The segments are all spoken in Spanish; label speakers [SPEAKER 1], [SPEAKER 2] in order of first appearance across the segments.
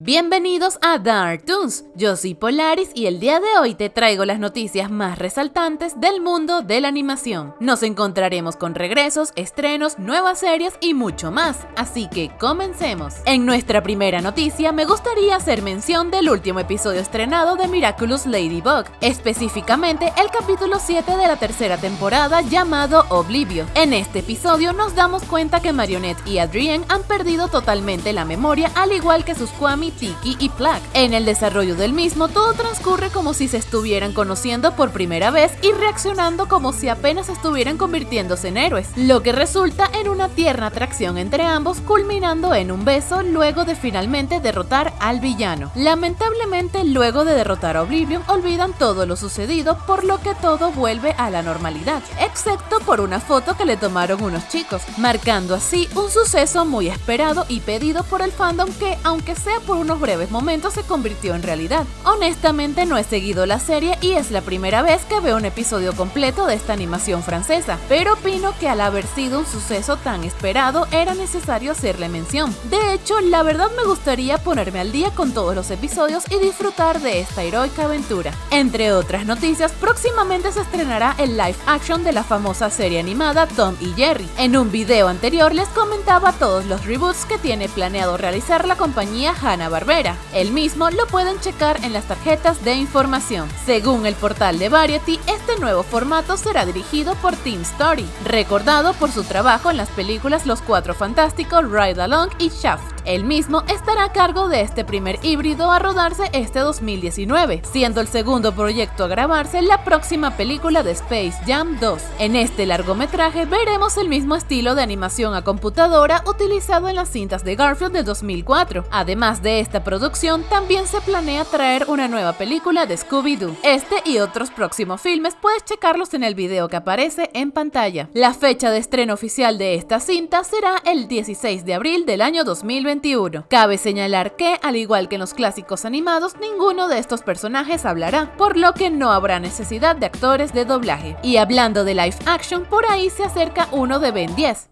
[SPEAKER 1] Bienvenidos a Dark Toons, yo soy Polaris y el día de hoy te traigo las noticias más resaltantes del mundo de la animación. Nos encontraremos con regresos, estrenos, nuevas series y mucho más, así que comencemos. En nuestra primera noticia me gustaría hacer mención del último episodio estrenado de Miraculous Ladybug, específicamente el capítulo 7 de la tercera temporada llamado Oblivio. En este episodio nos damos cuenta que Marionette y Adrien han perdido totalmente la memoria al igual que sus Kwami Tiki y Plaque. En el desarrollo del mismo, todo transcurre como si se estuvieran conociendo por primera vez y reaccionando como si apenas estuvieran convirtiéndose en héroes, lo que resulta en una tierna atracción entre ambos, culminando en un beso luego de finalmente derrotar al villano. Lamentablemente, luego de derrotar a Oblivion, olvidan todo lo sucedido, por lo que todo vuelve a la normalidad, excepto por una foto que le tomaron unos chicos, marcando así un suceso muy esperado y pedido por el fandom que, aunque sea por unos breves momentos se convirtió en realidad. Honestamente no he seguido la serie y es la primera vez que veo un episodio completo de esta animación francesa, pero opino que al haber sido un suceso tan esperado era necesario hacerle mención. De hecho, la verdad me gustaría ponerme al día con todos los episodios y disfrutar de esta heroica aventura. Entre otras noticias, próximamente se estrenará el live action de la famosa serie animada Tom y Jerry. En un video anterior les comentaba todos los reboots que tiene planeado realizar la compañía Hanna Barbera. El mismo lo pueden checar en las tarjetas de información. Según el portal de Variety, este nuevo formato será dirigido por Tim Story, recordado por su trabajo en las películas Los Cuatro Fantásticos, Ride Along y Shaft. El mismo estará a cargo de este primer híbrido a rodarse este 2019, siendo el segundo proyecto a grabarse la próxima película de Space Jam 2. En este largometraje veremos el mismo estilo de animación a computadora utilizado en las cintas de Garfield de 2004. Además de esta producción, también se planea traer una nueva película de Scooby-Doo. Este y otros próximos filmes puedes checarlos en el video que aparece en pantalla. La fecha de estreno oficial de esta cinta será el 16 de abril del año 2021. Cabe señalar que, al igual que en los clásicos animados, ninguno de estos personajes hablará, por lo que no habrá necesidad de actores de doblaje. Y hablando de live action, por ahí se acerca uno de Ben 10.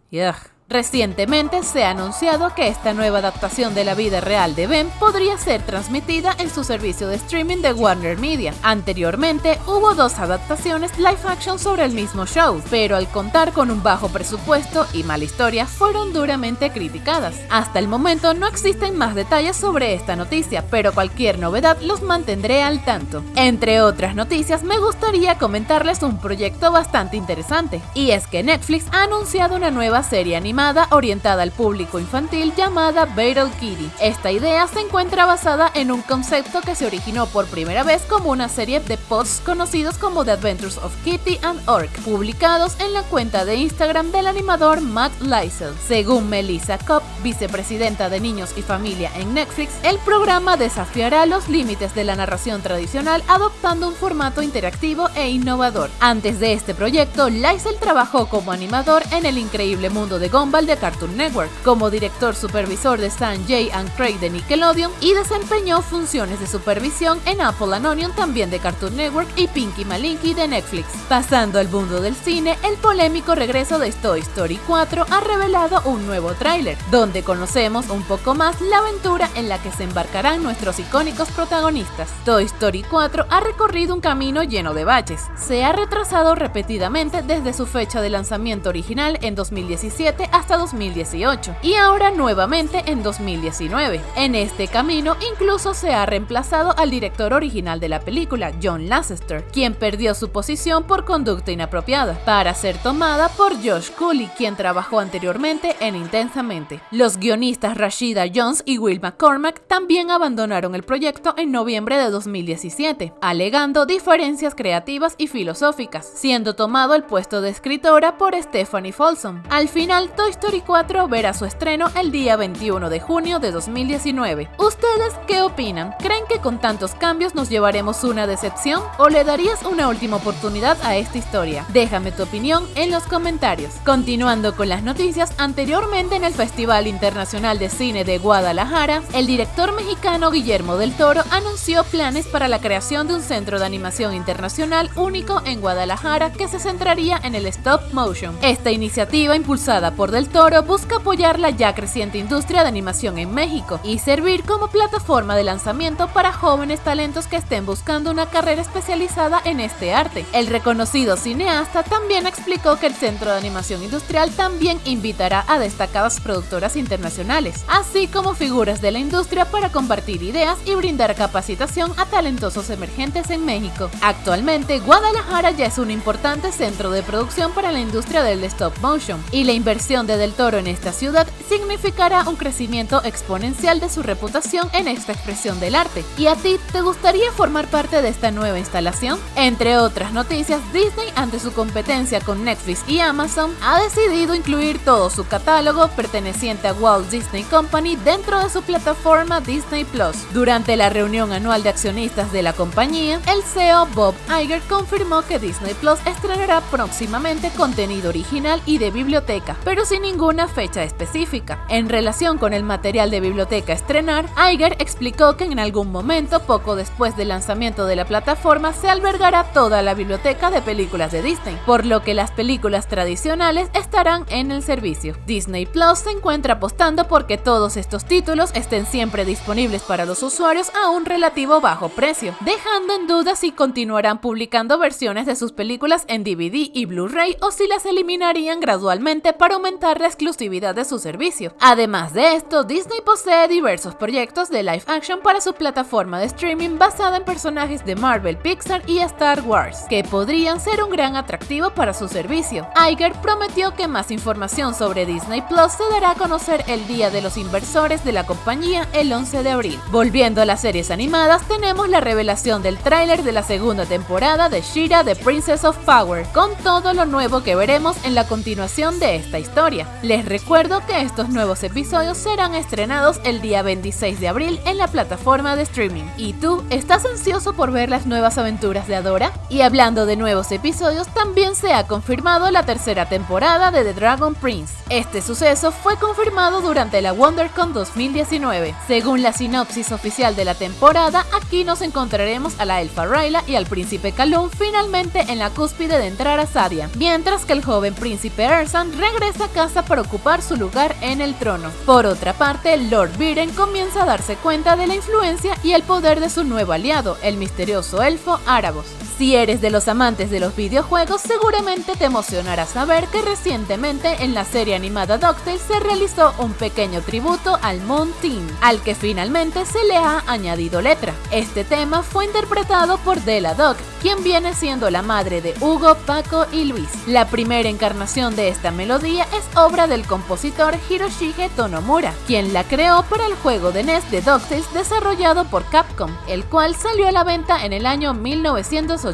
[SPEAKER 1] Recientemente se ha anunciado que esta nueva adaptación de la vida real de Ben podría ser transmitida en su servicio de streaming de Warner Media. Anteriormente hubo dos adaptaciones live action sobre el mismo show, pero al contar con un bajo presupuesto y mala historia fueron duramente criticadas. Hasta el momento no existen más detalles sobre esta noticia, pero cualquier novedad los mantendré al tanto. Entre otras noticias me gustaría comentarles un proyecto bastante interesante, y es que Netflix ha anunciado una nueva serie animada orientada al público infantil llamada Battle Kitty. Esta idea se encuentra basada en un concepto que se originó por primera vez como una serie de posts conocidos como The Adventures of Kitty and Orc, publicados en la cuenta de Instagram del animador Matt Lysel. Según Melissa Kopp, vicepresidenta de Niños y Familia en Netflix, el programa desafiará los límites de la narración tradicional adoptando un formato interactivo e innovador. Antes de este proyecto, Lysel trabajó como animador en el increíble mundo de De Cartoon Network, como director supervisor de Stan J. and Craig de Nickelodeon y desempeñó funciones de supervisión en Apple and Onion también de Cartoon Network y Pinky Malinky de Netflix. Pasando al mundo del cine, el polémico regreso de Toy Story 4 ha revelado un nuevo tráiler, donde conocemos un poco más la aventura en la que se embarcarán nuestros icónicos protagonistas. Toy Story 4 ha recorrido un camino lleno de baches. Se ha retrasado repetidamente desde su fecha de lanzamiento original en 2017 hasta 2018 y ahora nuevamente en 2019. En este camino incluso se ha reemplazado al director original de la película, John Lasseter, quien perdió su posición por conducta inapropiada, para ser tomada por Josh Cooley, quien trabajó anteriormente en Intensamente. Los guionistas Rashida Jones y Will McCormack también abandonaron el proyecto en noviembre de 2017, alegando diferencias creativas y filosóficas, siendo tomado el puesto de escritora por Stephanie Folsom. Al final, Toy Story 4 verá su estreno el día 21 de junio de 2019. ¿Ustedes qué opinan? ¿Creen que con tantos cambios nos llevaremos una decepción o le darías una última oportunidad a esta historia? Déjame tu opinión en los comentarios. Continuando con las noticias, anteriormente en el Festival Internacional de Cine de Guadalajara, el director mexicano Guillermo del Toro anunció planes para la creación de un centro de animación internacional único en Guadalajara que se centraría en el stop motion. Esta iniciativa impulsada por del Toro busca apoyar la ya creciente industria de animación en México y servir como plataforma de lanzamiento para jóvenes talentos que estén buscando una carrera especializada en este arte. El reconocido cineasta también explicó que el Centro de Animación Industrial también invitará a destacadas productoras internacionales, así como figuras de la industria para compartir ideas y brindar capacitación a talentosos emergentes en México. Actualmente, Guadalajara ya es un importante centro de producción para la industria del stop motion, y la inversión de Del Toro en esta ciudad significará un crecimiento exponencial de su reputación en esta expresión del arte. ¿Y a ti te gustaría formar parte de esta nueva instalación? Entre otras noticias, Disney, ante su competencia con Netflix y Amazon, ha decidido incluir todo su catálogo perteneciente a Walt Disney Company dentro de su plataforma Disney Plus. Durante la reunión anual de accionistas de la compañía, el CEO Bob Iger confirmó que Disney Plus estrenará próximamente contenido original y de biblioteca, pero sin ninguna fecha específica. En relación con el material de biblioteca a estrenar, Iger explicó que en algún momento, poco después del lanzamiento de la plataforma, se albergará toda la biblioteca de películas de Disney, por lo que las películas tradicionales estarán en el servicio. Disney Plus se encuentra apostando porque todos estos títulos estén siempre disponibles para los usuarios a un relativo bajo precio, dejando en duda si continuarán publicando versiones de sus películas en DVD y Blu-ray o si las eliminarían gradualmente para aumentar la exclusividad de su servicio. Además de esto, Disney posee diversos proyectos de live action para su plataforma de streaming basada en personajes de Marvel, Pixar y Star Wars, que podrían ser un gran atractivo para su servicio. Iger prometió que más información sobre Disney Plus se dará a conocer el día de los inversores de la compañía el 11 de abril. Volviendo a las series animadas, tenemos la revelación del tráiler de la segunda temporada de Shira The Princess of Power, con todo lo nuevo que veremos en la continuación de esta historia. Les recuerdo que estos nuevos episodios serán estrenados el día 26 de abril en la plataforma de streaming. ¿Y tú, estás ansioso por ver las nuevas aventuras de Adora? Y hablando de nuevos episodios, también se ha confirmado la tercera temporada de The Dragon Prince. Este suceso fue confirmado durante la WonderCon 2019. Según la sinopsis oficial de la temporada, aquí nos encontraremos a la elfa Rayla y al príncipe Kalun finalmente en la cúspide de entrar a Sadia, mientras que el joven príncipe Ersan regresa a casa para ocupar su lugar en el trono. Por otra parte, Lord Viren comienza a darse cuenta de la influencia y el poder de su nuevo aliado, el misterioso elfo Árabos. Si eres de los amantes de los videojuegos, seguramente te emocionará saber que recientemente en la serie animada DuckTales se realizó un pequeño tributo al Moon Team, al que finalmente se le ha añadido letra. Este tema fue interpretado por Della Duck, quien viene siendo la madre de Hugo, Paco y Luis. La primera encarnación de esta melodía es obra del compositor Hiroshige Tonomura, quien la creó para el juego de NES de DuckTales desarrollado por Capcom, el cual salió a la venta en el año 1980.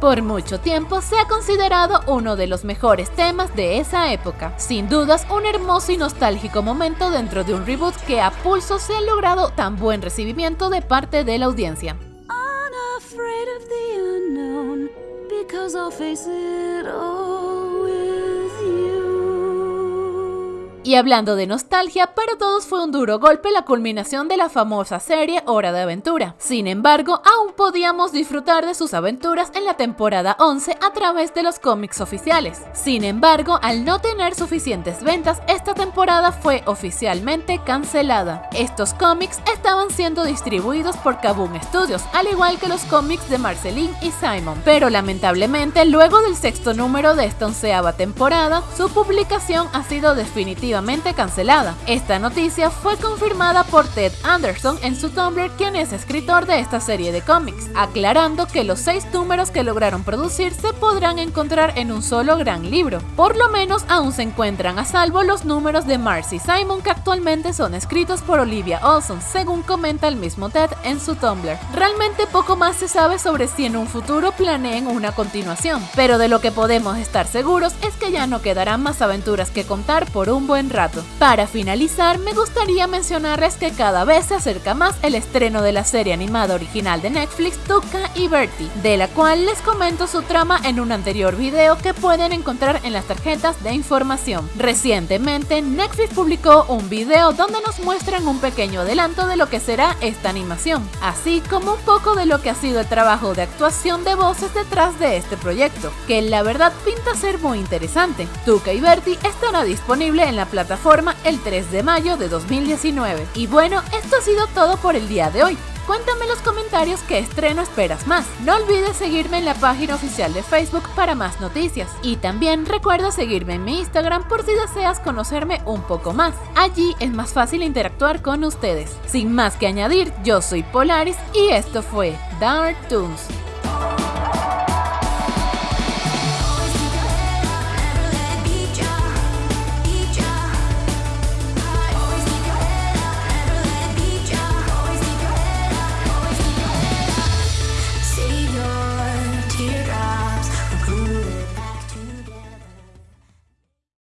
[SPEAKER 1] Por mucho tiempo se ha considerado uno de los mejores temas de esa época. Sin dudas, un hermoso y nostálgico momento dentro de un reboot que a pulso se ha logrado tan buen recibimiento de parte de la audiencia. Y hablando de nostalgia, para todos fue un duro golpe la culminación de la famosa serie Hora de Aventura. Sin embargo, aún podíamos disfrutar de sus aventuras en la temporada 11 a través de los cómics oficiales. Sin embargo, al no tener suficientes ventas, esta temporada fue oficialmente cancelada. Estos cómics estaban siendo distribuidos por Kaboom Studios, al igual que los cómics de Marceline y Simon, pero lamentablemente luego del sexto número de esta onceava temporada, su publicación ha sido definitiva cancelada. Esta noticia fue confirmada por Ted Anderson en su Tumblr, quien es escritor de esta serie de cómics, aclarando que los seis números que lograron producir se podrán encontrar en un solo gran libro. Por lo menos aún se encuentran a salvo los números de Marcy Simon que actualmente son escritos por Olivia Olson, según comenta el mismo Ted en su Tumblr. Realmente poco más se sabe sobre si en un futuro planeen una continuación, pero de lo que podemos estar seguros es que ya no quedarán más aventuras que contar por un buen rato. Para finalizar, me gustaría mencionarles que cada vez se acerca más el estreno de la serie animada original de Netflix, Tuca y Bertie, de la cual les comento su trama en un anterior video que pueden encontrar en las tarjetas de información. Recientemente, Netflix publicó un video donde nos muestran un pequeño adelanto de lo que será esta animación, así como un poco de lo que ha sido el trabajo de actuación de voces detrás de este proyecto, que la verdad pinta ser muy interesante. Tuca y Bertie estará disponible en la plataforma el 3 de mayo de 2019. Y bueno, esto ha sido todo por el día de hoy. Cuéntame en los comentarios qué estreno esperas más. No olvides seguirme en la página oficial de Facebook para más noticias. Y también recuerda seguirme en mi Instagram por si deseas conocerme un poco más. Allí es más fácil interactuar con ustedes. Sin más que añadir, yo soy Polaris y esto fue Dark Toons.